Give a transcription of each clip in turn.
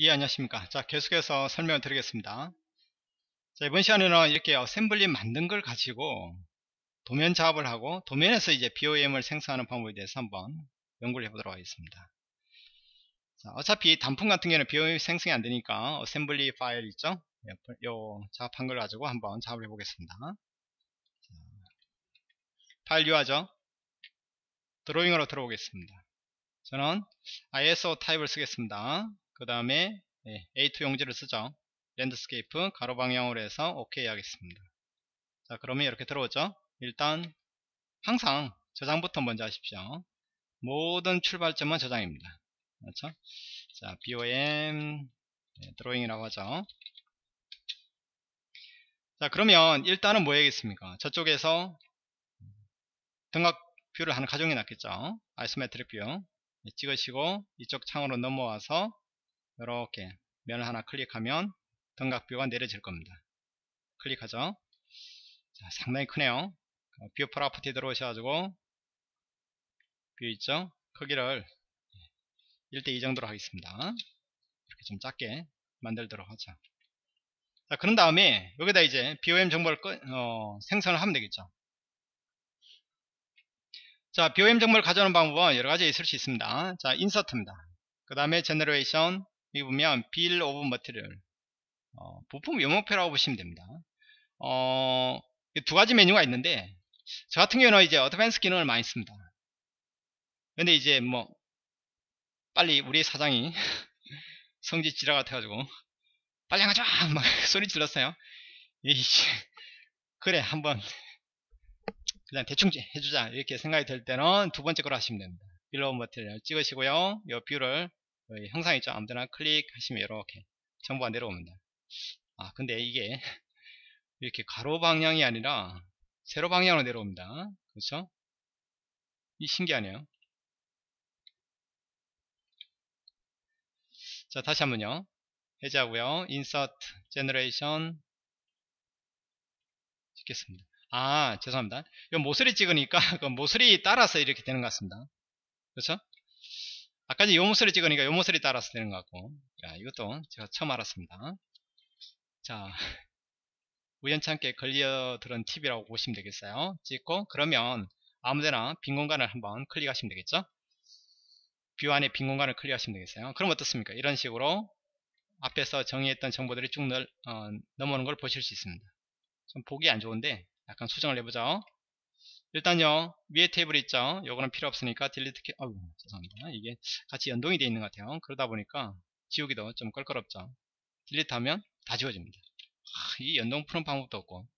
예 안녕하십니까. 자 계속해서 설명을 드리겠습니다. 자 이번 시간에는 이렇게 assembly 만든 걸 가지고 도면 작업을 하고 도면에서 이제 BOM을 생성하는 방법에 대해서 한번 연구를 해보도록 하겠습니다. 자, 어차피 단품 같은 경우는 BOM 생성이 안 되니까 assembly 파일 있죠 요 작업한 걸 가지고 한번 작업을 해보겠습니다. 자, 파일 유하죠? 드로잉으로 들어오겠습니다. 저는 ISO 타입을 쓰겠습니다 그 다음에 네, A2 용지를 쓰죠. landscape 가로 방향으로 해서 OK 하겠습니다. 자 그러면 이렇게 들어오죠. 일단 항상 저장부터 먼저 하십시오. 모든 출발점은 저장입니다. 그렇죠? 자 BOM 네, 드로잉이라고 하죠. 자 그러면 일단은 뭐 해야겠습니까? 저쪽에서 등각 view를 하나 가정해 놨겠죠? isometric view. 네, 찍으시고 이쪽 창으로 넘어와서 이렇게 면을 하나 클릭하면 등각 view가 내려질 겁니다. 클릭하죠. 자, 상당히 크네요. view property 들어오셔가지고 view 있죠? 크기를 1대2 정도로 하겠습니다. 이렇게 좀 작게 만들도록 하죠. 자, 그런 다음에 여기다 이제 BOM 정보를 꺼, 어, 생성을 하면 되겠죠. 자, BOM 정보를 가져오는 방법은 여러 가지 있을 수 있습니다. 자, insert입니다. 그 다음에 generation, 여기 보면 bill of material 어, 부품 품목표라고 보시면 됩니다. 어, 두 가지 메뉴가 있는데 저 같은 경우는 이제 advance 기능을 많이 씁니다. 근데 이제 뭐 빨리 우리 사장이 성질이 지랄 같아가지고 빨리 하자 막 소리 질렀어요. 그래 한번 그냥 대충 해주자. 이렇게 생각이 들 때는 두 번째 걸 하시면 됩니다. bill of material 찍으시고요. 이 view를 형상 있죠 아무데나 클릭하시면 이렇게 정보가 내려옵니다. 아 근데 이게 이렇게 가로 방향이 아니라 세로 방향으로 내려옵니다. 그렇죠? 이 신기하네요. 자 다시 한번요. 해제하고요. insert generation 찍겠습니다. 아 죄송합니다. 이건 모서리 찍으니까 그 모서리 따라서 이렇게 되는 것 같습니다. 그렇죠 아까 요 모서리 찍으니까 요 모서리 따라서 되는 것 같고. 야, 이것도 제가 처음 알았습니다. 자 우연찮게 걸려들은 팁이라고 보시면 되겠어요. 찍고 그러면 아무데나 빈 공간을 한번 클릭하시면 되겠죠? view 안에 빈 공간을 클릭하시면 되겠어요. 그럼 어떻습니까? 이런 식으로 앞에서 정의했던 정보들이 쭉 널, 어, 넘어오는 걸 보실 수 있습니다. 좀 보기 안 좋은데 약간 수정을 해보죠 일단요 위에 테이블 있죠? 요거는 필요 없으니까 delete 키 어우 죄송합니다. 이게 같이 연동이 되어 있는 것 같아요. 그러다 보니까 지우기도 좀 껄끄럽죠? delete 하면 다 지워집니다. 아, 이 연동 푸는 방법도 없고.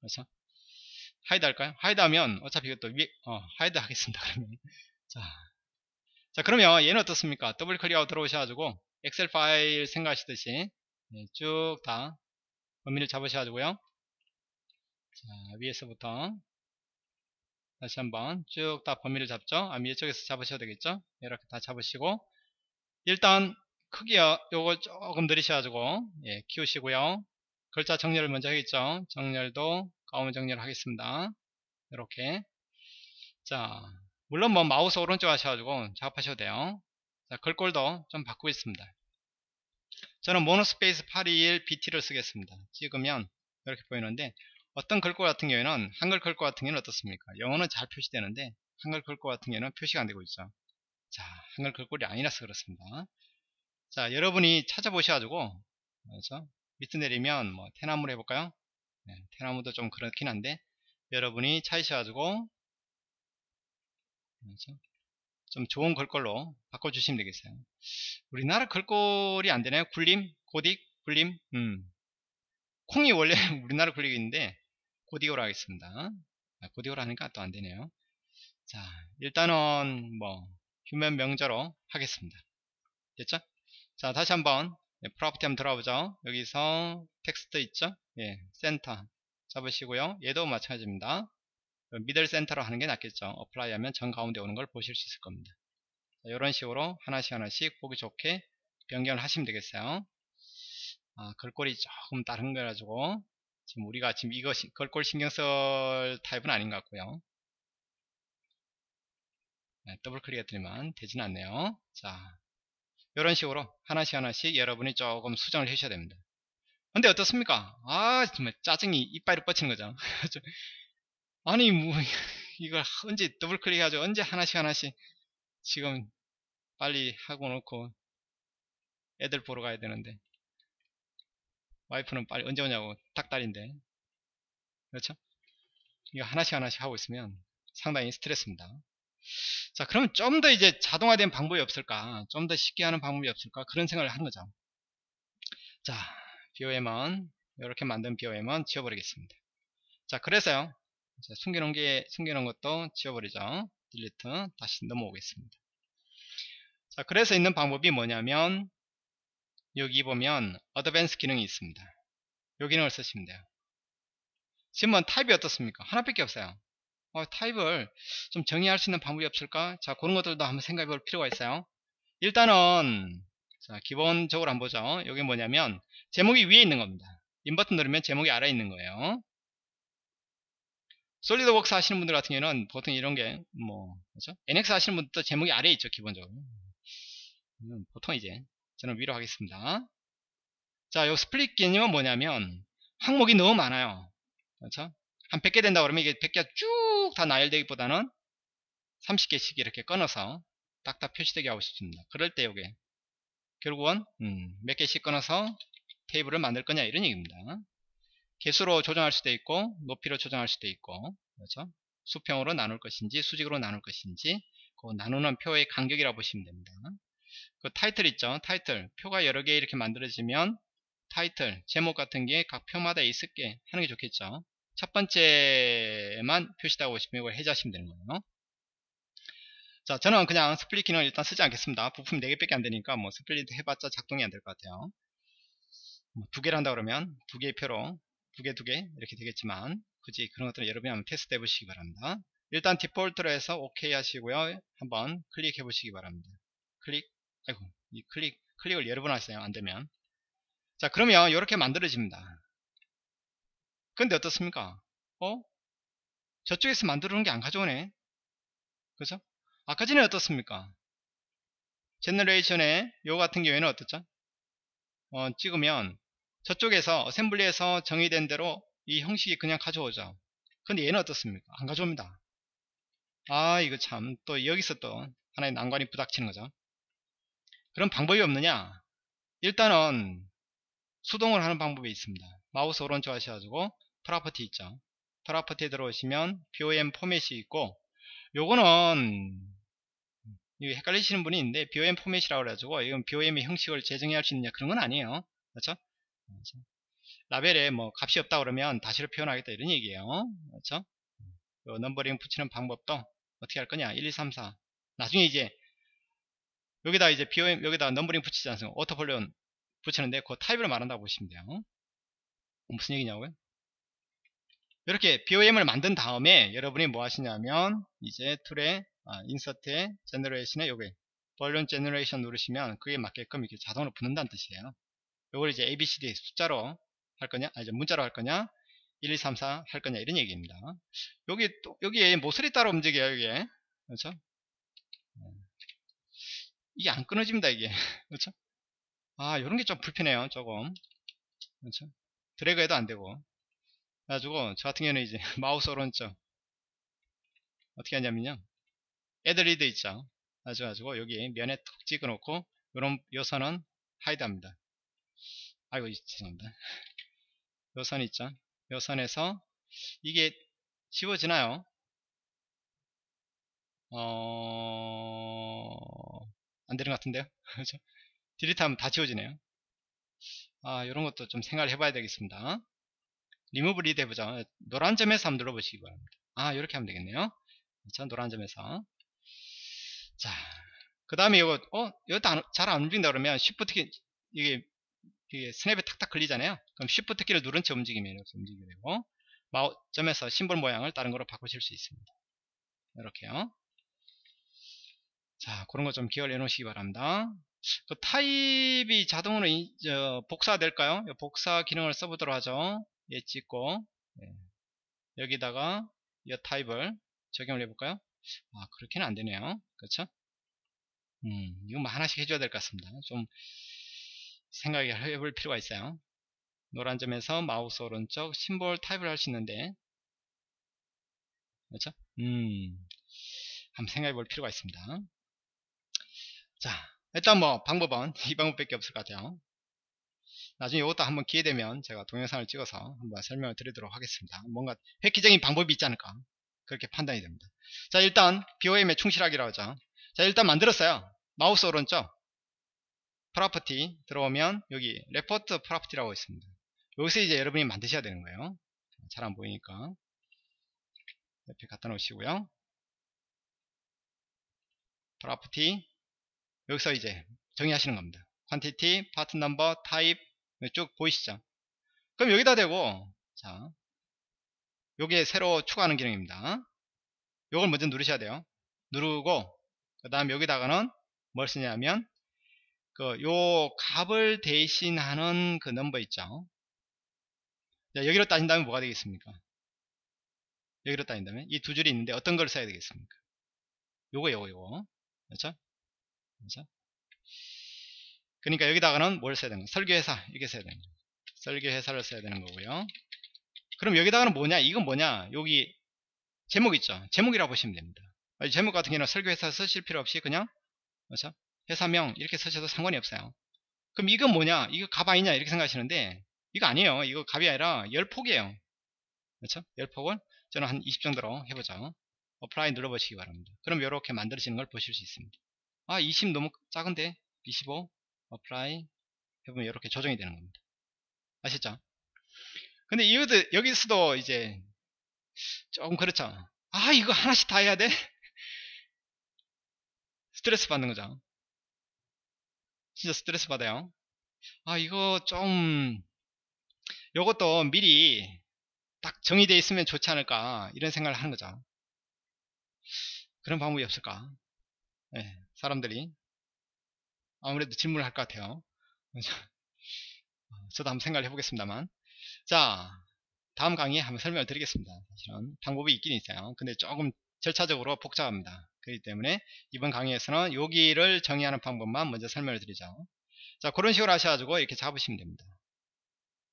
그래서 hide 할까요? hide 하면 어차피 이것도 위에 어, hide 하겠습니다 그러면. 자, 자 그러면 얘는 어떻습니까? 더블 클릭하고 들어오셔가지고 엑셀 파일 생각하시듯이 네, 쭉다 범위를 잡으셔가지고요. 자, 위에서부터 다시 한번 쭉 다 범위를 잡죠? 아 위쪽에서 잡으셔야 되겠죠? 이렇게 다 잡으시고 일단 크기요 요걸 조금 늘리셔가지고 예, 키우시고요. 글자 정렬을 먼저 하겠죠? 정렬도 가운 정렬 하겠습니다. 이렇게. 자 물론 뭐 마우스 오른쪽 하셔가지고 작업하셔도 돼요. 자 글꼴도 좀 바꾸고 있습니다. 저는 모노스페이스 821 BT를 쓰겠습니다. 찍으면 이렇게 보이는데 어떤 글꼴 같은 경우에는 한글 글꼴 같은 경우는 어떻습니까? 영어는 잘 표시되는데 한글 글꼴 같은 경우는 표시가 안되고 있죠. 자 한글 글꼴이 아니라서 그렇습니다. 자 여러분이 찾아보셔가지고 그렇죠? 밑에 내리면 뭐 태나무로 해볼까요? 네, 태나무도 좀 그렇긴 한데 여러분이 찾으셔가지고 그렇죠? 좀 좋은 글꼴로 바꿔주시면 되겠어요. 우리나라 글꼴이 안 되나요? 굴림? 고딕? 굴림? 음. 콩이 원래 우리나라 글릭인데 고디오로 하겠습니다. 아, 고디오로 하니까 또 안되네요. 자, 일단은 뭐 휴먼 명조로 하겠습니다. 됐죠? 자, 다시 한번 네, property 한번 들어가보죠. 여기서 텍스트 있죠? 예, 센터 잡으시고요. 얘도 마찬가지입니다. middle center로 하는 게 낫겠죠. apply 하면 정 가운데 오는 걸 보실 수 있을 겁니다. 자, 이런 식으로 하나씩 하나씩 보기 좋게 변경을 하시면 되겠어요. 아, 글꼴이 조금 다른 거 가지고 지금 우리가 지금 이거 글꼴 신경 쓸 타임은 아닌 것 같고요. 네, 더블 클릭 해드리면 되진 않네요. 자, 이런 식으로 하나씩 하나씩 여러분이 조금 수정을 해주셔야 됩니다. 근데 어떻습니까? 아 정말 짜증이 이빠이 뻗치는 거죠. 아니 뭐 이걸 언제 더블 클릭하죠? 언제 하나씩 하나씩 지금 빨리 하고 놓고 애들 보러 가야 되는데 와이프는 빨리 언제 오냐고 닦달인데. 그렇죠? 이거 하나씩 하나씩 하고 있으면 상당히 스트레스입니다. 자 그러면 좀 더 이제 자동화된 방법이 없을까? 좀 더 쉽게 하는 방법이 없을까? 그런 생각을 한 거죠. 자 BOM은 이렇게 만든 BOM은 지워버리겠습니다. 자 그래서요. 자, 숨겨놓은 게 숨겨놓은 것도 지워버리죠. 딜리트 다시 넘어오겠습니다. 자 그래서 있는 방법이 뭐냐면 여기 보면 어드밴스 기능이 있습니다 이 기능을 쓰시면 돼요 지금 은 타입이 어떻습니까 하나밖에 없어요 어, 타입을 좀 정의할 수 있는 방법이 없을까? 자, 그런 것들도 한번 생각해 볼 필요가 있어요. 일단은, 자, 기본적으로 한번 보죠. 여기 뭐냐면, 제목이 위에 있는 겁니다. 인버튼 누르면 제목이 아래에 있는 거예요. 솔리드웍스 하시는 분들 같은 경우는 보통 이런 게, 뭐, 그죠? NX 하시는 분들도 제목이 아래에 있죠, 기본적으로. 음, 보통 이제, 저는 위로 하겠습니다. 자, 요 split 개념은 뭐냐면, 항목이 너무 많아요. 그렇죠? 한 100개 된다 그러면 이게 100개 쭉다 나열되기보다는 30개씩 이렇게 끊어서 딱딱 표시되게 하고 싶습니다. 그럴 때 요게 결국은 음, 몇 개씩 끊어서 테이블을 만들 거냐 이런 얘기입니다. 개수로 조정할 수도 있고 높이로 조정할 수도 있고 그렇죠? 수평으로 나눌 것인지 수직으로 나눌 것인지 그 나누는 표의 간격이라고 보시면 됩니다. 그 타이틀 있죠? 타이틀 표가 여러 개 이렇게 만들어지면 타이틀 제목 같은 게 각 표마다 있을 게 하는 게 좋겠죠. 첫 번째만 표시되고 싶으면 이걸 해제하시면 되는 거예요. 자, 저는 그냥 split 기능을 일단 쓰지 않겠습니다. 부품 4개 밖에 안 되니까 뭐 split 해봤자 작동이 안 될 것 같아요. 뭐두 개를 한다 그러면 두 개의 표로 두 개, 두 개 이렇게 되겠지만 굳이 그런 것들은 여러분이 한번 테스트 해보시기 바랍니다. 일단 디폴트로 해서 OK 하시고요. 한번 클릭해 보시기 바랍니다. 클릭, 아이고, 이 클릭, 클릭을 여러 번 하세요. 안 되면. 자, 그러면 이렇게 만들어집니다. 근데 어떻습니까? 어? 저쪽에서 만들어 놓은 게 안 가져오네. 그죠? 아까 전에 어떻습니까? generation의 요 같은 경우에는 어떻죠? 어, 찍으면 저쪽에서 assembly에서 정의된 대로 이 형식이 그냥 가져오죠. 근데 얘는 어떻습니까? 안 가져옵니다. 아 이거 참 또 여기서 또 하나의 난관이 부닥치는 거죠. 그런 방법이 없느냐? 일단은 수동으로 하는 방법이 있습니다. 마우스 오른쪽 하셔가지고 property 있죠. property에 들어오시면 BOM 포맷이 있고 요거는 헷갈리시는 분이 있는데 BOM 포맷이라고 그래가지고 이건 BOM의 형식을 재정의할 수 있느냐 그런 건 아니에요. 그렇죠? 그렇죠? 라벨에 뭐 값이 없다 그러면 대시로 표현하겠다 이런 얘기예요. 그렇죠? 요 numbering 붙이는 방법도 어떻게 할 거냐 1, 2, 3, 4 나중에 이제 여기다 이제 BOM 여기다 numbering 붙이지 않습니까? auto balloon 붙이는데 그 타입을 말한다고 보시면 돼요. 무슨 얘기냐고요? 이렇게 BOM을 만든 다음에 여러분이 뭐 하시냐면 이제 tool에 아, insert에 generation에 요게 balloon generation 누르시면 그에 맞게끔 이렇게 자동으로 붙는다는 뜻이에요. 요걸 이제 ABCD 숫자로 할 거냐, 아, 이제 문자로 할 거냐, 1, 2, 3, 4 할 거냐 이런 얘기입니다. 여기 또 여기에 모서리 따라 움직여요 이게 그렇죠? 이게 안 끊어집니다 이게. 그렇죠? 아 이런 게 좀 불편해요 조금. 그렇죠? 드래그 해도 안 되고. 그래가지고 저 같은 경우는 이제 마우스 오른쪽. 어떻게 하냐면요. add lead 있죠? 그래가지고 여기 면에 툭 찍어 놓고 요런 요 선은 hide 합니다. 아이고 죄송합니다. 요 선 있죠? 요 선에서 이게 지워지나요? 어... 안되는 것 같은데요 그렇죠 delete 하면 다 지워지네요 아 이런 것도 좀 생각을 해봐야 되겠습니다 리무브 리드 해보자. 노란 점에서 한번 눌러보시기 바랍니다. 아, 이렇게 하면 되겠네요. 자, 노란 점에서. 자, 그 다음에 이거, 어, 이것도 잘안 움직인다 그러면 Shift 키, 이게, 이게 스냅에 탁탁 걸리잖아요. 그럼 Shift 키를 누른 채 움직이면 이렇게 움직이게 되고, 노란 점에서 심볼 모양을 다른 거로 바꾸실 수 있습니다. 이렇게요. 자, 그런 거 좀 기억을 해 놓으시기 바랍니다. 그 타입이 자동으로 이, 저, 복사될까요? 복사 기능을 써보도록 하죠. 얘 찍고 네. 여기다가 이 타입을 적용을 해볼까요? 아 그렇게는 안 되네요 그렇죠? 음, 이거 뭐 하나씩 해줘야 될 것 같습니다. 좀 생각해 볼 필요가 있어요. 노란 점에서 마우스 오른쪽 심볼 타입을 할 수 있는데 그렇죠? 음, 한번 생각해 볼 필요가 있습니다. 자, 일단 뭐 방법은 이 방법밖에 없을 것 같아요. 나중에 이것도 한번 기회 되면 제가 동영상을 찍어서 한번 설명을 드리도록 하겠습니다. 뭔가 획기적인 방법이 있지 않을까 그렇게 판단이 됩니다. 자 일단 BOM에 충실하기로 하죠. 자 일단 만들었어요. 마우스 오른쪽 property 들어오면 여기 report property라고 있습니다. 여기서 이제 여러분이 만드셔야 되는 거예요. 잘 안 보이니까 옆에 갖다 놓으시고요. property 여기서 이제 정의하시는 겁니다. quantity, part number, type 쭉 보이시죠? 그럼 여기다 대고 자 요게 새로 추가하는 기능입니다. 요걸 먼저 누르셔야 돼요. 누르고 그 다음 여기다가는 뭘 쓰냐면 그 요 값을 대신하는 그 넘버 있죠. 자, 여기로 따진다면 뭐가 되겠습니까? 여기로 따진다면 이 두 줄이 있는데 어떤 걸 써야 되겠습니까? 요거 요거 요거 그렇죠? 그렇죠? 그러니까 여기다가는 뭘 써야 되는 거 설계회사 이게 써야 되는 거 설계회사를 써야 되는 거고요. 그럼 여기다가는 뭐냐? 이건 뭐냐? 여기 제목 있죠? 제목이라고 보시면 됩니다. 제목 같은 경우는 설계회사 쓰실 필요 없이 그냥 그렇죠? 회사명 이렇게 쓰셔도 상관이 없어요. 그럼 이건 뭐냐? 이거 값 아니냐? 이렇게 생각하시는데 이거 아니에요. 이거 값이 아니라 열폭이에요. 그렇죠? 열폭을 저는 한 20 정도로 해보죠. apply 눌러보시기 바랍니다. 그럼 이렇게 만들어지는 걸 보실 수 있습니다 아 20 너무 작은데 25 apply 해보면 이렇게 조정이 되는 겁니다. 아시죠? 근데 이것도 여기서도 이제 조금 그렇죠. 아 이거 하나씩 다 해야 돼? 스트레스 받는 거죠. 진짜 스트레스 받아요. 아 이거 좀 요것도 미리 딱 정의되어 있으면 좋지 않을까 이런 생각을 하는 거죠. 그런 방법이 없을까? 네, 사람들이 아무래도 질문을 할 것 같아요. 저도 한번 생각을 해보겠습니다만. 자, 다음 강의에 한번 설명을 드리겠습니다. 사실은 방법이 있긴 있어요. 근데 조금 절차적으로 복잡합니다. 그렇기 때문에 이번 강의에서는 여기를 정의하는 방법만 먼저 설명을 드리죠. 자, 그런 식으로 하셔가지고 이렇게 잡으시면 됩니다.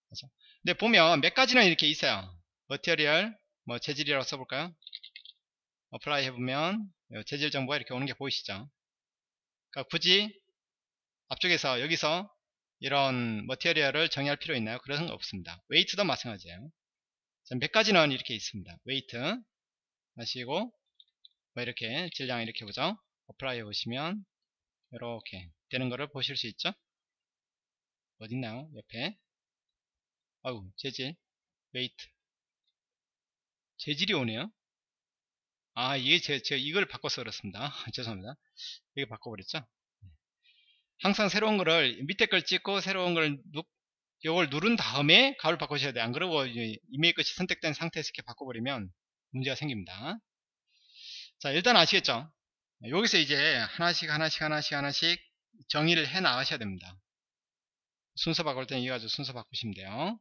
그렇죠? 근데 보면 몇 가지는 이렇게 있어요. material, 뭐 재질이라고 써볼까요? apply 해보면 재질 정보가 이렇게 오는 게 보이시죠? 그러니까 굳이 앞쪽에서 여기서 이런 material을 정의할 필요 있나요? 그런 건 없습니다. weight도 마찬가지예요. 몇 가지는 이렇게 있습니다. weight 하시고 뭐 이렇게 질량 이렇게 보죠. apply 해보시면 이렇게 되는 거를 보실 수 있죠. 어딨나요? 옆에 아우 재질 weight 재질이 오네요. 아 이게 제, 제 이걸 바꿔서 그렇습니다. 죄송합니다. 이게 바꿔버렸죠. 항상 새로운 거를 밑에 걸 찍고 새로운 걸 누, 이걸 누른 다음에 값을 바꾸셔야 돼요. 안 그러고 이메일 것이 선택된 상태에서 이렇게 바꿔버리면 문제가 생깁니다. 자 일단 아시겠죠? 여기서 이제 하나씩 하나씩 하나씩 하나씩 정의를 해 나가셔야 됩니다. 순서 바꿀 때는 이거 가지고 순서 바꾸시면 돼요.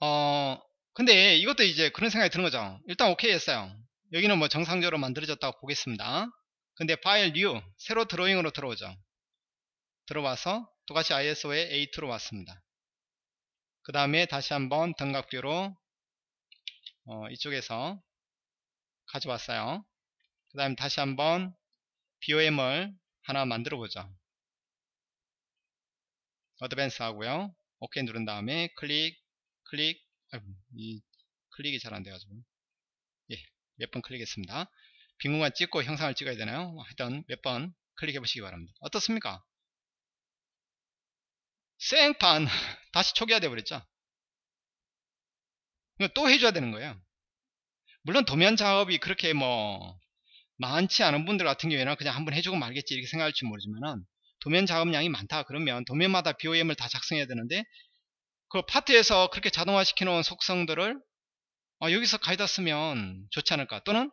어 근데 이것도 이제 그런 생각이 드는 거죠. 일단 오케이 했어요. 여기는 뭐 정상적으로 만들어졌다고 보겠습니다. 근데 파일 new 새로 드로잉으로 들어오죠 들어와서 똑같이 ISO에 A2로 왔습니다 그 다음에 다시 한번 등각뷰로 어, 이쪽에서 가져왔어요 그 다음에 다시 한번 BOM을 하나 만들어 보죠 어드밴스 하고요 OK 누른 다음에 클릭 클릭 아 이 클릭이 잘 안 돼가지고 예, 몇 번 클릭했습니다 빈 공간 찍고 형상을 찍어야 되나요? 하여튼 몇 번 클릭해 보시기 바랍니다. 어떻습니까? 생판 다시 초기화 되어 버렸죠? 또 해줘야 되는 거예요. 물론 도면 작업이 그렇게 뭐 많지 않은 분들 같은 경우에는 그냥 한번 해주고 말겠지 이렇게 생각할지 모르지만은 도면 작업량이 많다 그러면 도면마다 BOM을 다 작성해야 되는데 그 파트에서 그렇게 자동화 시켜 놓은 속성들을 어, 여기서 가져다 쓰면 좋지 않을까? 또는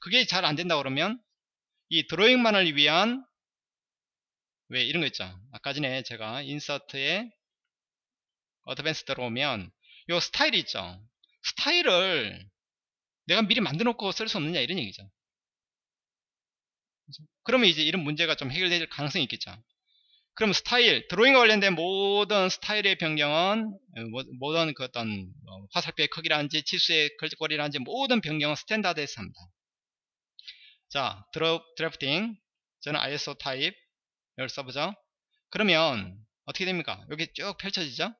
그게 잘 안된다 그러면 이 드로잉만을 위한 왜 이런 거 있죠? 아까 전에 제가 insert에 advance 들어오면 요 스타일이 있죠? 스타일을 내가 미리 만들어 놓고 쓸 수 없느냐 이런 얘기죠. 그러면 이제 이런 문제가 좀 해결될 가능성이 있겠죠. 그럼 스타일, 드로잉과 관련된 모든 스타일의 변경은 어, 모- 모든 그 어떤 어, 화살표의 크기라든지 치수의 글자 크기라든지 모든 변경은 standard에서 합니다. 자, 드로, drafting 저는 ISO 타입 이걸 써보죠. 그러면 어떻게 됩니까? 여기 쭉 펼쳐지죠?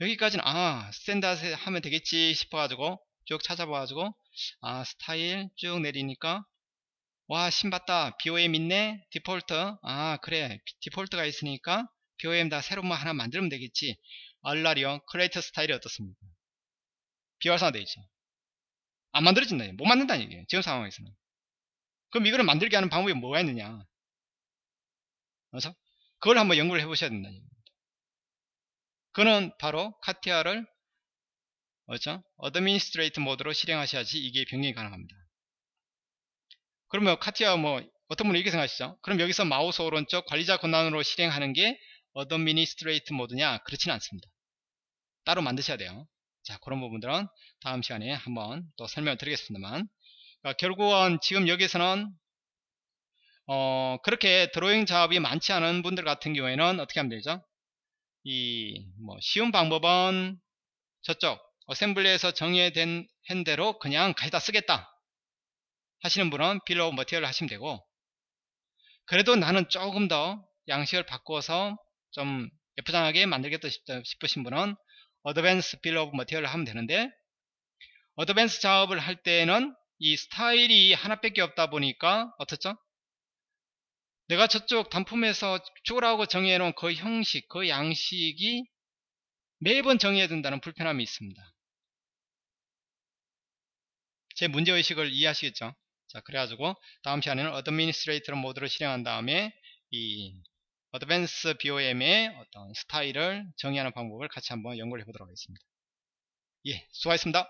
여기까지는 아 standard 하면 되겠지 싶어가지고 쭉 찾아봐가지고 아 스타일 쭉 내리니까 와 심봤다. BOM 있네? 디폴트? 아 그래. default가 있으니까 BOM 다 새로운 거 하나 만들면 되겠지. 알라리온 create style이 어떻습니까? 비활성화되어 있죠 안 만들어진다. 못 만든다는 얘기예요 지금 상황에서는. 그럼 이거를 만들게 하는 방법이 뭐가 있느냐? 그래서 그걸 한번 연구를 해 보셔야 된다는 얘기입니다. 그거는 바로 CATIA를 뭐죠? administrate 모드로 실행하셔야지 이게 변경이 가능합니다 그러면 CATIA 뭐 어떤 분이 이렇게 생각하시죠? 그럼 여기서 마우스 오른쪽 관리자 권한으로 실행하는 게 administrate 모드냐? 그렇지는 않습니다. 따로 만드셔야 돼요. 자 그런 부분들은 다음 시간에 한번 또 설명을 드리겠습니다만 그러니까 결국은 지금 여기서는 어 그렇게 드로잉 작업이 많지 않은 분들 같은 경우에는 어떻게 하면 되죠? 이 뭐 쉬운 방법은 저쪽 assembly에서 정의된 대로 그냥 가져다 쓰겠다 하시는 분은 bill of material 하시면 되고 그래도 나는 조금 더 양식을 바꿔서 좀 예쁘장하게 만들겠다 싶으신 분은 advance bill of material 하면 되는데 advance 작업을 할 때는 이 스타일이 하나밖에 없다 보니까 어떻죠? 내가 저쪽 단품에서 추가하고 정의해 놓은 그 형식, 그 양식이 매번 정의해야 된다는 불편함이 있습니다. 제 문제의식을 이해하시겠죠? 자 그래가지고 다음 시간에는 administrator 모드를 실행한 다음에 이 어드밴스 BOM의 어떤 스타일을 정의하는 방법을 같이 한번 연구를 해보도록 하겠습니다. 예, 수고하셨습니다.